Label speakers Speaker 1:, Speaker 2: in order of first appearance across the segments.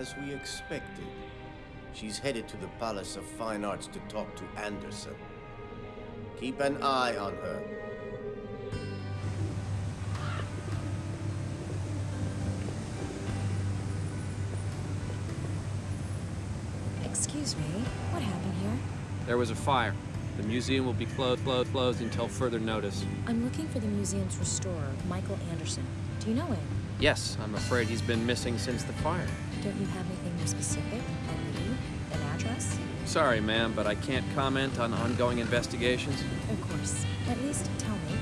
Speaker 1: As we expected, she's headed to the Palace of Fine Arts to talk to Anderson. Keep an eye on her.
Speaker 2: Excuse me, what happened here?
Speaker 3: There was a fire. The museum will be closed, closed, closed until further notice.
Speaker 2: I'm looking for the museum's restorer, Michael Anderson. Do you know him?
Speaker 3: Yes, I'm afraid he's been missing since the fire.
Speaker 2: Don't you have anything more specific? A lead? An address?
Speaker 3: Sorry, ma'am, but I can't comment on ongoing investigations.
Speaker 2: Of course. At least tell me.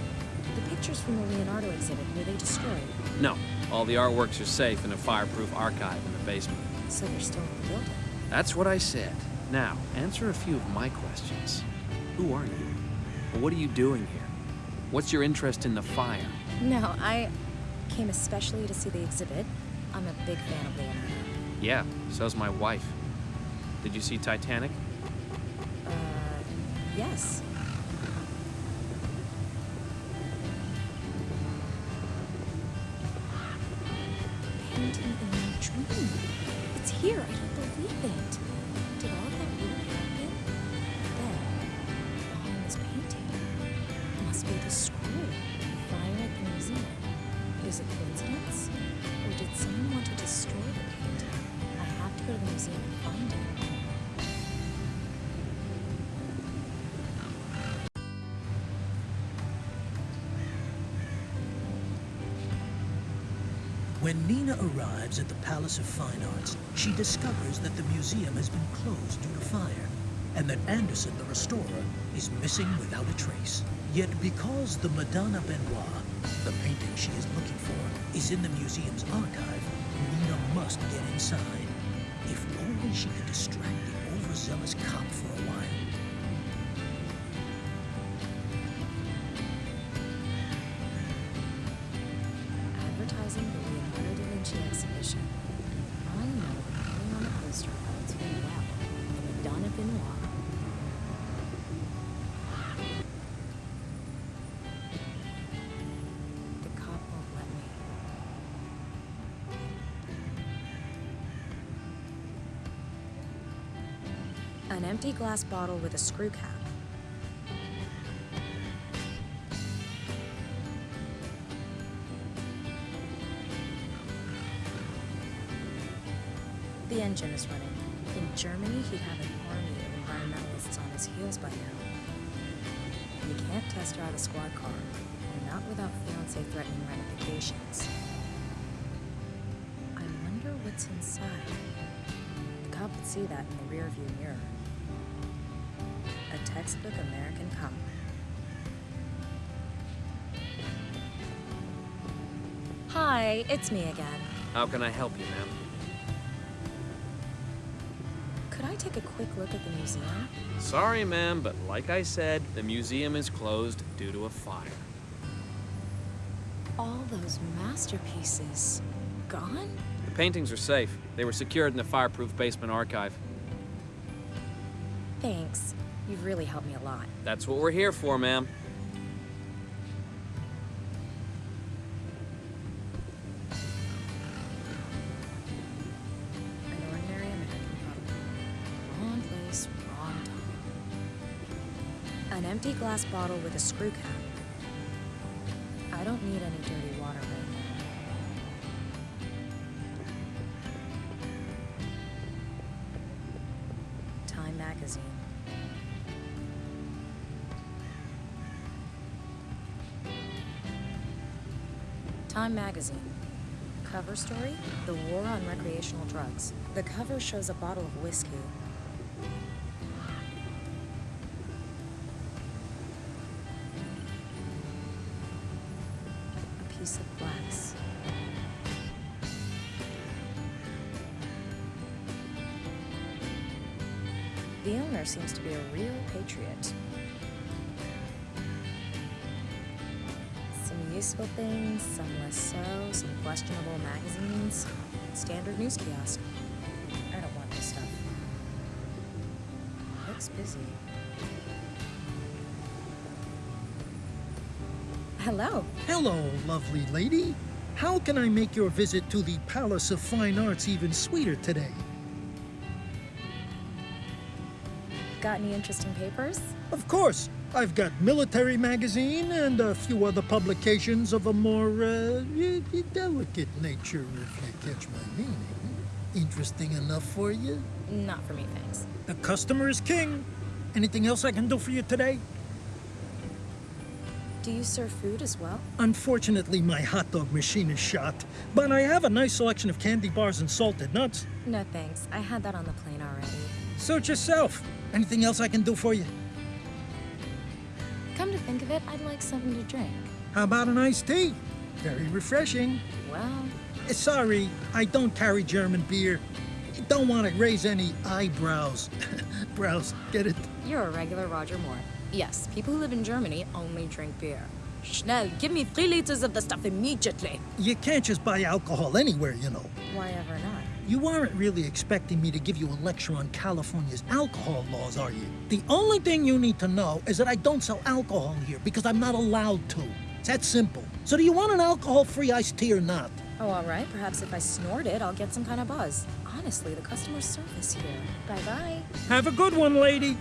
Speaker 2: The pictures from the Leonardo exhibit, were they destroyed?
Speaker 3: No, all the artworks are safe in a fireproof archive in the basement.
Speaker 2: So they're still in the building?
Speaker 3: That's what I said. Now, answer a few of my questions. Who are you? What are you doing here? What's your interest in the fire?
Speaker 2: No, I came especially to see the exhibit. I'm a big fan of Leonardo.
Speaker 3: Yeah, so's my wife. Did you see Titanic?
Speaker 2: Uh, yes. Painting in my dream. It's here. I can't believe it.
Speaker 4: When Nina arrives at the Palace of Fine Arts, she discovers that the museum has been closed due to fire, and that Anderson, the restorer, is missing without a trace. Yet because the Madonna Benoit, the painting she is looking for, is in the museum's archive, Nina must get inside. If only she could distract the overzealous cop for
Speaker 2: glass bottle with a screw cap. The engine is running. In Germany, he'd have an army of environmentalists on his heels by now. You can't test drive a squad car, not without fiance threatening ramifications. I wonder what's inside. The cop would see that in the rearview mirror. Textbook American cop. Hi, it's me again.
Speaker 3: How can I help you, ma'am?
Speaker 2: Could I take a quick look at the museum?
Speaker 3: Sorry, ma'am, but like I said, the museum is closed due to a fire.
Speaker 2: All those masterpieces gone?
Speaker 3: The paintings are safe. They were secured in the fireproof basement archive.
Speaker 2: Thanks. You've really helped me a lot.
Speaker 3: That's what we're here for, ma'am.
Speaker 2: An ordinary American. Wrong place, wrong time. An empty glass bottle with a screw cap. I don't need any dirty story The War on Recreational Drugs. The cover shows a bottle of whiskey. A piece of glass. The owner seems to be a real patriot. Useful things, some less so, some questionable magazines, standard news kiosk. I don't want this stuff. Looks busy. Hello.
Speaker 4: Hello, lovely lady. How can I make your visit to the Palace of Fine Arts even sweeter today?
Speaker 2: Got any interesting papers?
Speaker 4: Of course, I've got Military Magazine and a few other publications of a more uh, delicate nature, if you catch my meaning. Interesting enough for you?
Speaker 2: Not for me, thanks.
Speaker 4: The customer is king. Anything else I can do for you today?
Speaker 2: Do you serve food as well?
Speaker 4: Unfortunately, my hot dog machine is shot, but I have a nice selection of candy bars and salted nuts.
Speaker 2: No, thanks. I had that on the plane already.
Speaker 4: Suit yourself. Anything else I can do for you?
Speaker 2: Think of it, I'd like something to drink.
Speaker 4: How about an iced tea? Very refreshing.
Speaker 2: Well,
Speaker 4: Eh, Sorry, I don't carry German beer. Don't want to raise any eyebrows. Brows, get it?
Speaker 2: you're a regular Roger Moore. Yes, people who live in Germany only drink beer. Schnell, give me three liters of the stuff immediately.
Speaker 4: You can't just buy alcohol anywhere, you know.
Speaker 2: Why ever not?
Speaker 4: You aren't really expecting me to give you a lecture on California's alcohol laws, are you? The only thing you need to know is that I don't sell alcohol here because I'm not allowed to. It's that simple. So do you want an alcohol-free iced tea or not?
Speaker 2: Oh, all right. Perhaps if I snort it, I'll get some kind of buzz. Honestly, the customer service here. Bye bye.
Speaker 4: Have a good one, lady.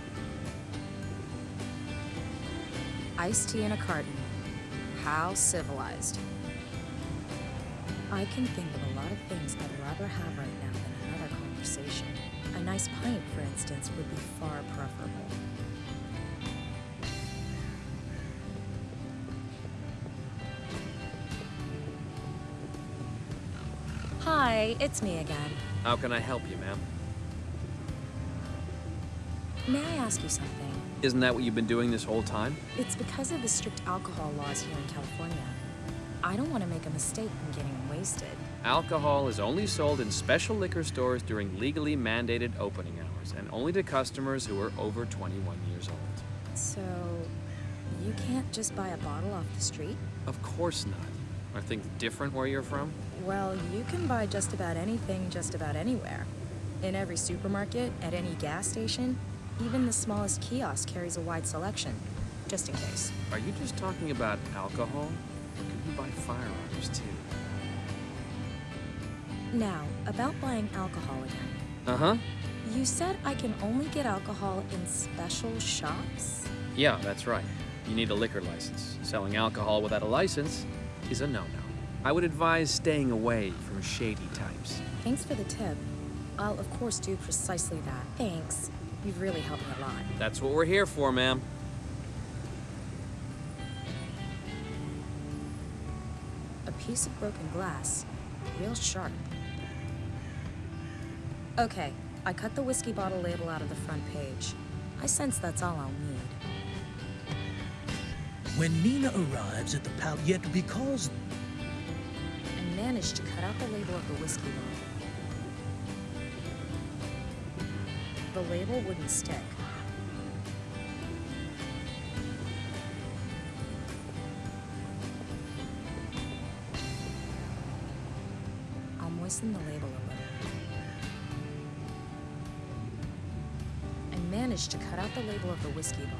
Speaker 2: Iced tea in a carton. How civilized. I can think of a lot of things I'd rather have right now than another conversation. A nice pint, for instance, would be far preferable. Hi, it's me again.
Speaker 3: How can I help you, ma'am?
Speaker 2: May I ask you something?
Speaker 3: Isn't that what you've been doing this whole time?
Speaker 2: It's because of the strict alcohol laws here in California. I don't want to make a mistake in getting wasted.
Speaker 3: Alcohol is only sold in special liquor stores during legally mandated opening hours and only to customers who are over 21 years old.
Speaker 2: So, you can't just buy a bottle off the street?
Speaker 3: Of course not. Are things different where you're from?
Speaker 2: Well, you can buy just about anything just about anywhere. In every supermarket, at any gas station, even the smallest kiosk carries a wide selection, just in case.
Speaker 3: Are you just talking about alcohol? Or could you buy firearms too?
Speaker 2: Now, about buying alcohol again.
Speaker 3: Uh huh.
Speaker 2: You said I can only get alcohol in special shops?
Speaker 3: Yeah, that's right. You need a liquor license. Selling alcohol without a license is a no no. I would advise staying away from shady types.
Speaker 2: Thanks for the tip. I'll, of course, do precisely that. Thanks. You've really helped me a lot.
Speaker 3: That's what we're here for, ma'am.
Speaker 2: A piece of broken glass. Real sharp. Okay, I cut the whiskey bottle label out of the front page. I sense that's all I'll need.
Speaker 4: When Nina arrives at the yet because
Speaker 2: I managed to cut out the label of the whiskey bottle. The label wouldn't stick. I'll moisten the to cut out the label of the whiskey bottle.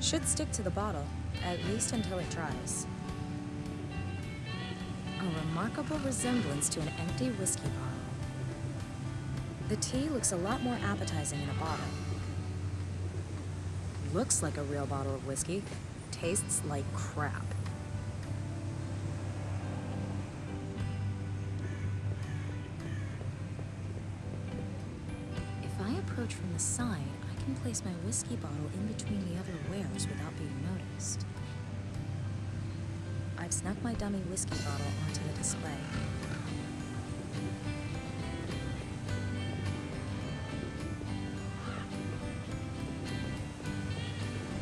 Speaker 2: Should stick to the bottle, at least until it dries. A remarkable resemblance to an empty whiskey bottle. The tea looks a lot more appetizing in a bottle. Looks like a real bottle of whiskey. Tastes like crap. Approach from the side, I can place my whiskey bottle in between the other wares without being noticed. I've snuck my dummy whiskey bottle onto the display.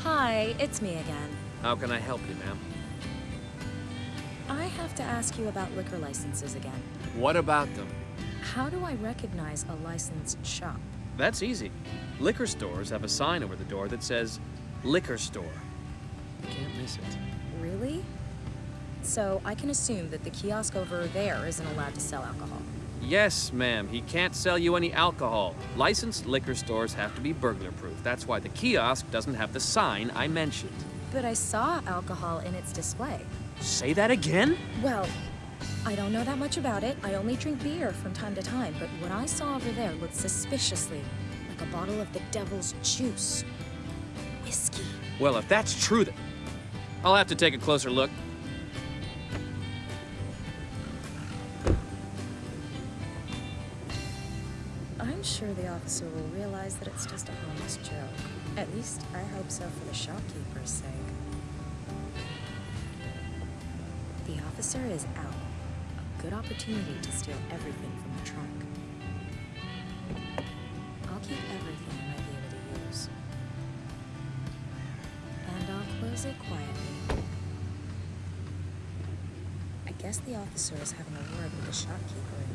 Speaker 2: Hi, it's me again.
Speaker 3: How can I help you, ma'am?
Speaker 2: I have to ask you about liquor licenses again.
Speaker 3: What about them?
Speaker 2: How do I recognize a licensed shop?
Speaker 3: That's easy. Liquor stores have a sign over the door that says liquor store. You can't miss it.
Speaker 2: Really? So I can assume that the kiosk over there isn't allowed to sell alcohol.
Speaker 3: Yes, ma'am. He can't sell you any alcohol. Licensed liquor stores have to be burglar proof. That's why the kiosk doesn't have the sign I mentioned.
Speaker 2: But I saw alcohol in its display.
Speaker 3: Say that again?
Speaker 2: Well, I don't know that much about it. I only drink beer from time to time, but what I saw over there looked suspiciously like a bottle of the devil's juice. Whiskey.
Speaker 3: Well, if that's true, then I'll have to take a closer look.
Speaker 2: I'm sure the officer will realize that it's just a harmless joke. At least I hope so for the shopkeeper's sake. The officer is out. Good opportunity to steal everything from the trunk. I'll keep everything I might be able to use. And I'll close it quietly. I guess the officer is having a word with the shopkeeper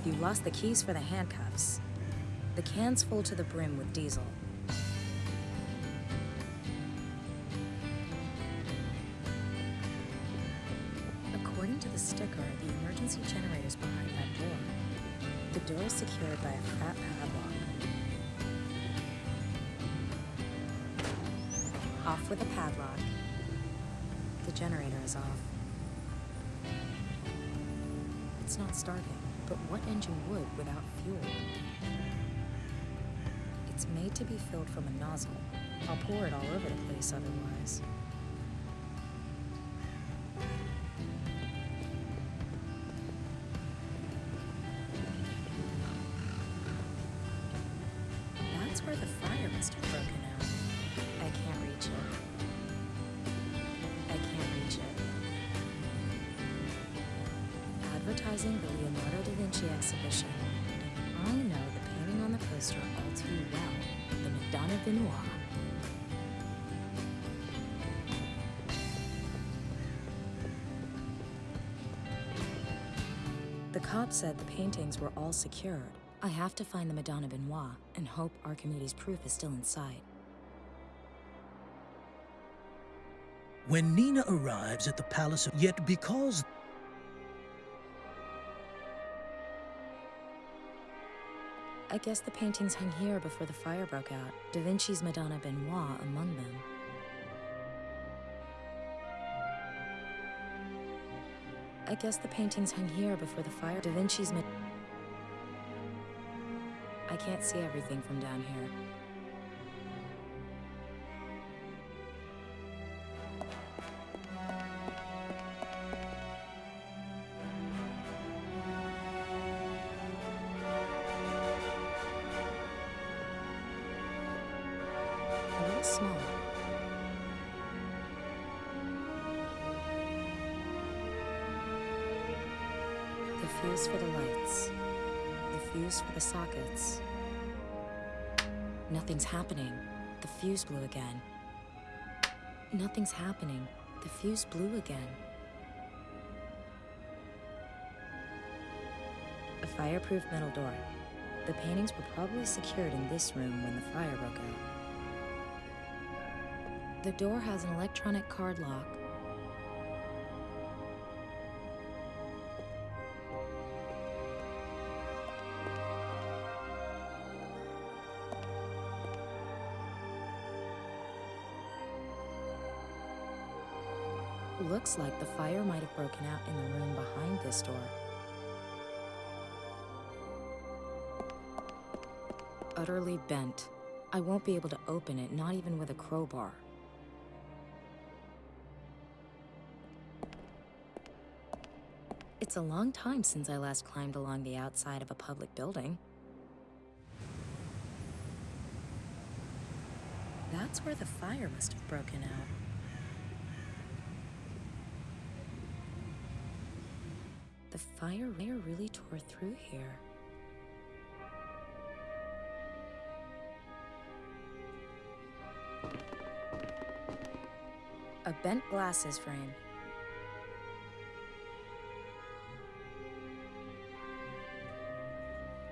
Speaker 2: If you lost the keys for the handcuffs. The can's full to the brim with diesel. According to the sticker, the emergency generator's behind that door. The door is secured by a fat padlock. Off with the padlock. The generator is off. It's not starting, but what engine would without fuel? It's made to be filled from a nozzle. I'll pour it all over the place otherwise. Painting the poster all too well. The Madonna Benoit. The cop said the paintings were all secured. I have to find the Madonna Benoit and hope Archimedes' proof is still in sight.
Speaker 4: When Nina arrives at the palace, of, yet because
Speaker 2: I guess the paintings hung here before the fire broke out. Da Vinci's Madonna Benoit among them. I guess the paintings hung here before the fire. Da Vinci's Mad- I can't see everything from down here. Fuse for the lights. The fuse for the sockets. Nothing's happening. The fuse blew again. Nothing's happening. The fuse blew again. A fireproof metal door. The paintings were probably secured in this room when the fire broke out. The door has an electronic card lock. Looks like the fire might have broken out in the room behind this door. Utterly bent. I won't be able to open it, not even with a crowbar. It's a long time since I last climbed along the outside of a public building. That's where the fire must have broken out. The fire really tore through here. A bent glasses frame.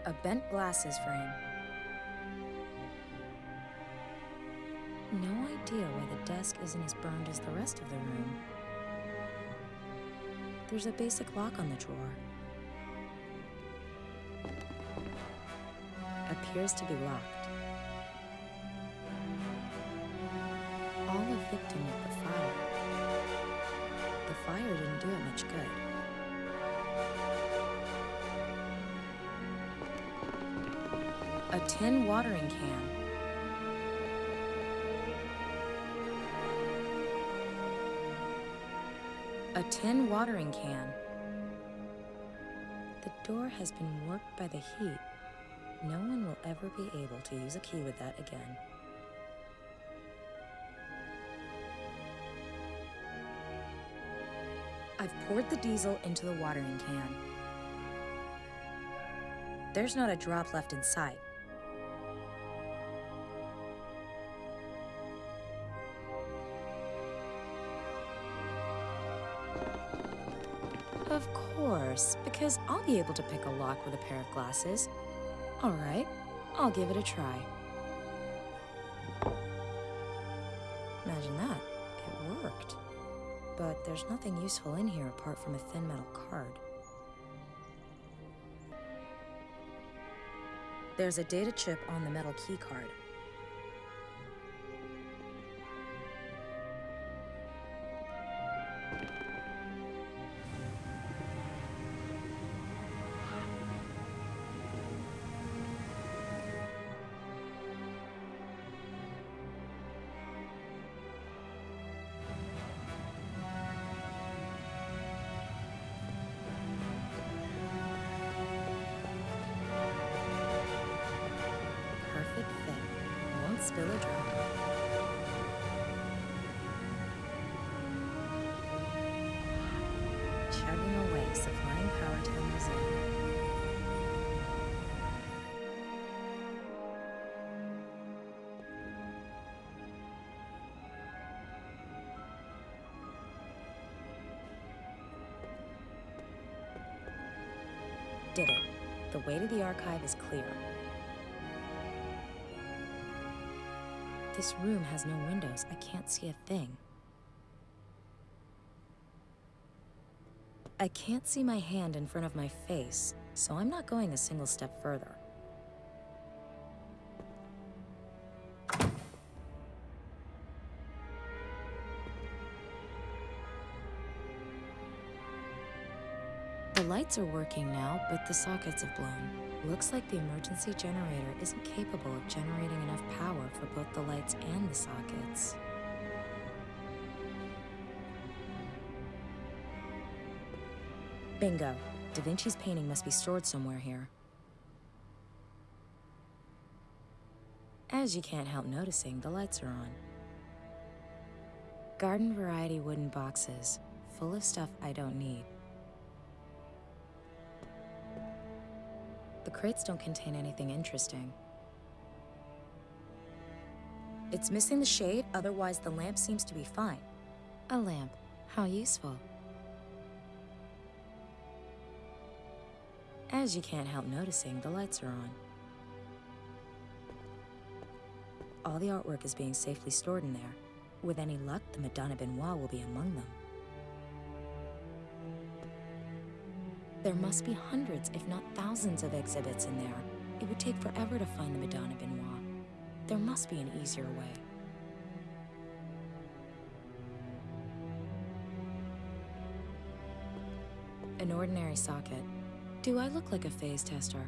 Speaker 2: A bent glasses frame. No idea why the desk isn't as burned as the rest of the room. There's a basic lock on the drawer. Appears to be locked. All a victim of the fire. The fire didn't do it much good. a tin watering can A tin watering can. The door has been warped by the heat. No one will ever be able to use a key with that again. I've poured the diesel into the watering can. There's not a drop left in sight. Course, because I'll be able to pick a lock with a pair of glasses. All right, I'll give it a try. Imagine that. It worked. But there's nothing useful in here apart from a thin metal card. There's a data chip on the metal key card. Did it. The way to the archive is clear. This room has no windows. I can't see a thing. I can't see my hand in front of my face, so I'm not going a single step further. Lights are working now, but the sockets have blown. Looks like the emergency generator isn't capable of generating enough power for both the lights and the sockets. Bingo. Da Vinci's painting must be stored somewhere here. As you can't help noticing, the lights are on. Garden variety wooden boxes, full of stuff I don't need. The crates don't contain anything interesting. It's missing the shade, otherwise the lamp seems to be fine. A lamp. How useful. As you can't help noticing, the lights are on. All the artwork is being safely stored in there. With any luck, the Madonna Benoit will be among them. There must be hundreds, if not thousands, of exhibits in there. It would take forever to find the Madonna Benoit. There must be an easier way. An ordinary socket. Do I look like a phase tester?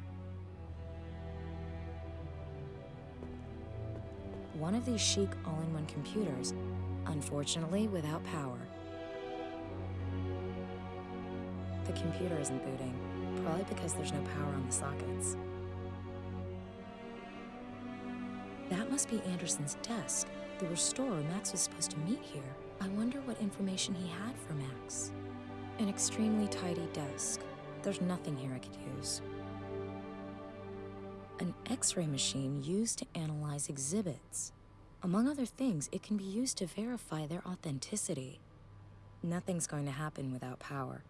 Speaker 2: One of these chic all-in-one computers, unfortunately without power. The computer isn't booting, probably because there's no power on the sockets. That must be Anderson's desk, the restorer Max was supposed to meet here. I wonder what information he had for Max. An extremely tidy desk. There's nothing here I could use. An x-ray machine used to analyze exhibits. Among other things, it can be used to verify their authenticity. Nothing's going to happen without power.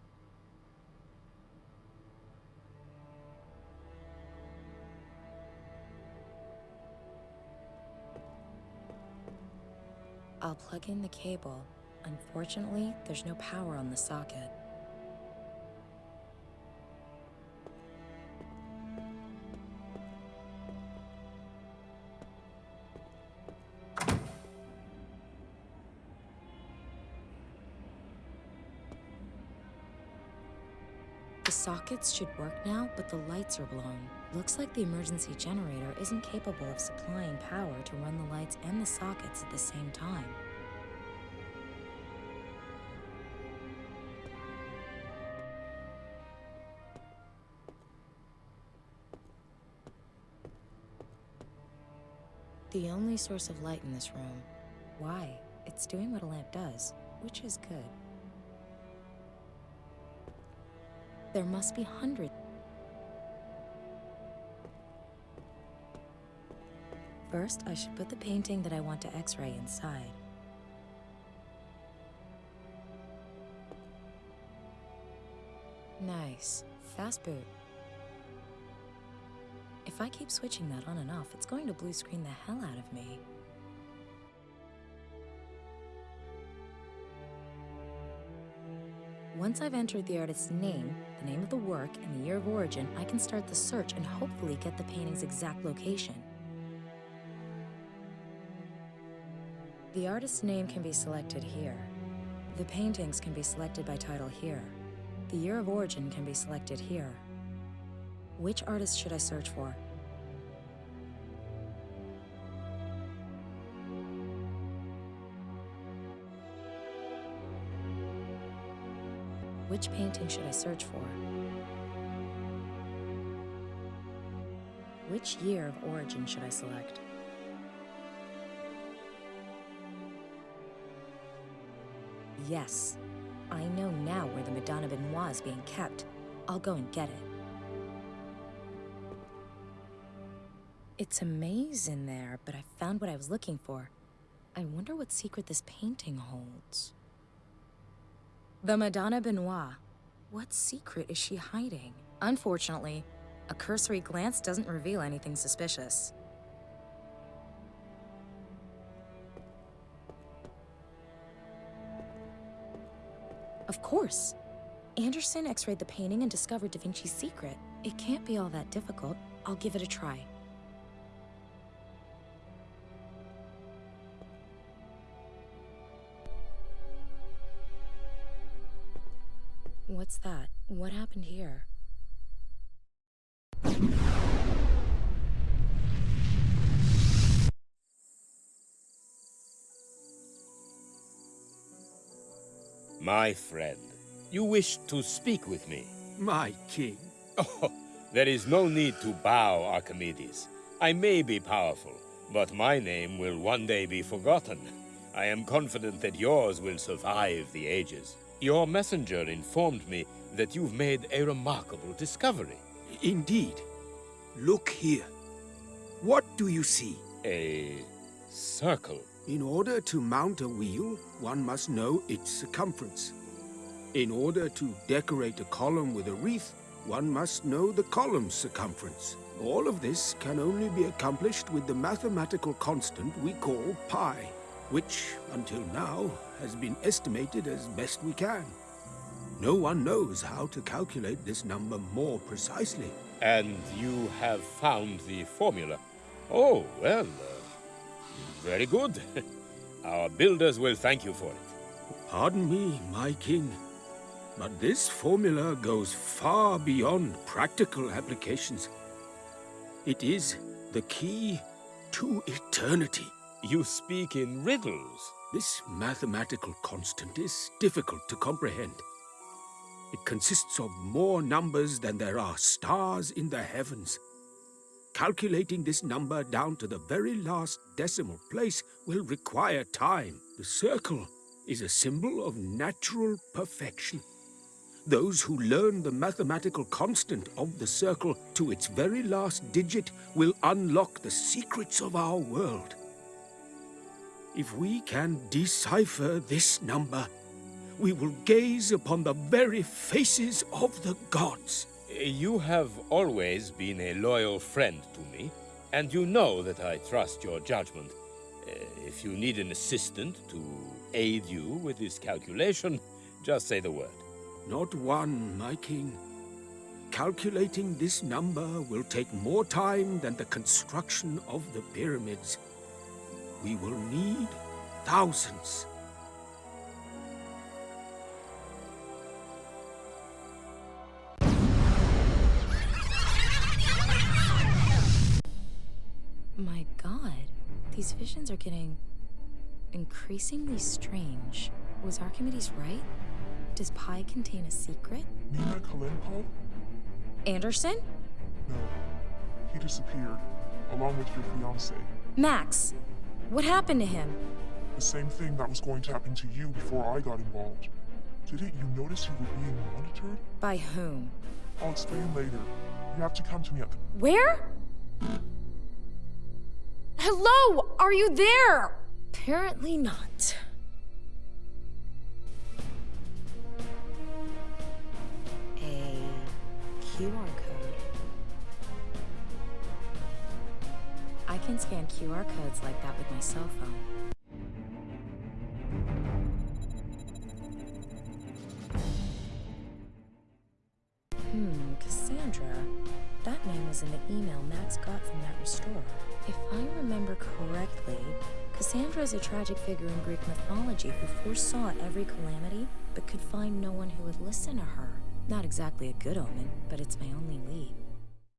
Speaker 2: I'll plug in the cable. Unfortunately, there's no power on the socket. Sockets should work now, but the lights are blown. Looks like the emergency generator isn't capable of supplying power to run the lights and the sockets at the same time. The only source of light in this room. Why? It's doing what a lamp does, which is good. There must be hundreds. First, I should put the painting that I want to x-ray inside. Nice. Fast boot. If I keep switching that on and off, it's going to blue screen the hell out of me. Once I've entered the artist's name, the name of the work, and the year of origin, I can start the search and hopefully get the painting's exact location. The artist's name can be selected here. The paintings can be selected by title here. The year of origin can be selected here. Which artist should I search for? Which painting should I search for? Which year of origin should I select? Yes, I know now where the Madonna Benoit is being kept. I'll go and get it. It's a maze in there, but I found what I was looking for. I wonder what secret this painting holds. The Madonna Benoit. What secret is she hiding? Unfortunately, a cursory glance doesn't reveal anything suspicious. Of course. Anderson x-rayed the painting and discovered Da Vinci's secret. It can't be all that difficult. I'll give it a try. What's that? What happened here?
Speaker 5: My friend, you wish to speak with me.
Speaker 6: My king.
Speaker 5: Oh, there is no need to bow, Archimedes. I may be powerful, but my name will one day be forgotten. I am confident that yours will survive the ages. Your messenger informed me that you've made a remarkable discovery.
Speaker 6: Indeed. Look here. What do you see?
Speaker 5: A circle.
Speaker 6: In order to mount a wheel, one must know its circumference. In order to decorate a column with a wreath, one must know the column's circumference. All of this can only be accomplished with the mathematical constant we call pi, which, until now, has been estimated as best we can. No one knows how to calculate this number more precisely.
Speaker 5: And you have found the formula. Oh, well, uh, very good. Our builders will thank you for it.
Speaker 6: Pardon me, my king, but this formula goes far beyond practical applications. It is the key to eternity.
Speaker 5: You speak in riddles.
Speaker 6: This mathematical constant is difficult to comprehend. It consists of more numbers than there are stars in the heavens. Calculating this number down to the very last decimal place will require time. The circle is a symbol of natural perfection. Those who learn the mathematical constant of the circle to its very last digit will unlock the secrets of our world. If we can decipher this number, we will gaze upon the very faces of the gods.
Speaker 5: You have always been a loyal friend to me, and you know that I trust your judgment. Uh, if you need an assistant to aid you with this calculation, just say the word.
Speaker 6: Not one, my king. Calculating this number will take more time than the construction of the pyramids. We will need thousands.
Speaker 2: My god, these visions are getting increasingly strange. Was Archimedes right? Does Pi contain a secret?
Speaker 7: Nina Kalenpal?
Speaker 2: Anderson?
Speaker 7: No. He disappeared, along with your fiancé.
Speaker 2: Max! What happened to him?
Speaker 7: The same thing that was going to happen to you before I got involved. Didn't you notice you were being monitored?
Speaker 2: By whom?
Speaker 7: I'll explain later. You have to come to me at the.
Speaker 2: Where? Hello? Are you there? Apparently not. A QR code. I can scan QR codes like that with my cell phone. Hmm, Cassandra. That name was in the email Max got from that restorer. If I remember correctly, Cassandra is a tragic figure in Greek mythology who foresaw every calamity but could find no one who would listen to her. Not exactly a good omen, but it's my only lead.